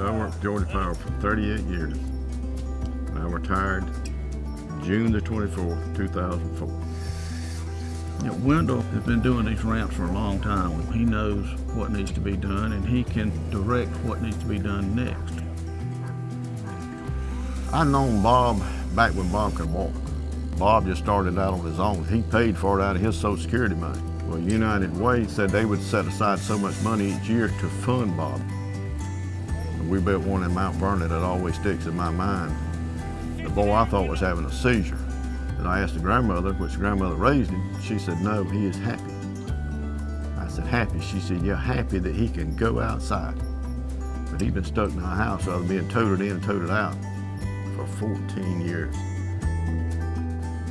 I worked for Georgia Power for 38 years. And I retired June the 24th, 2004. You know, Wendell has been doing these ramps for a long time. He knows what needs to be done and he can direct what needs to be done next. I known Bob back when Bob could walk. Bob just started out on his own. He paid for it out of his Social Security money. Well, United Way said they would set aside so much money each year to fund Bob. We built one in Mount Vernon that always sticks in my mind. The boy I thought was having a seizure. And I asked the grandmother, which the grandmother raised him, she said, no, he is happy. I said, happy? She said, yeah, happy that he can go outside. But he's been stuck in our house rather than being toted in and toted out for 14 years.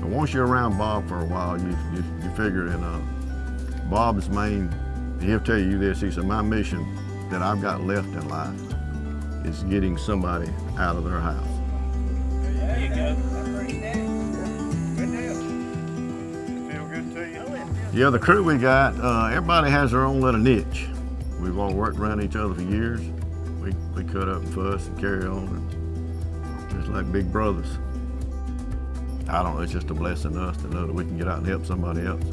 But once you're around Bob for a while, you, you, you figure in uh, Bob's main, he'll tell you this, he said, my mission that I've got left in life is getting somebody out of their house. There you go. Yeah, the crew we got, uh, everybody has their own little niche. We've all worked around each other for years. We, we cut up and fuss and carry on, and just like big brothers. I don't know, it's just a blessing to us to know that we can get out and help somebody else.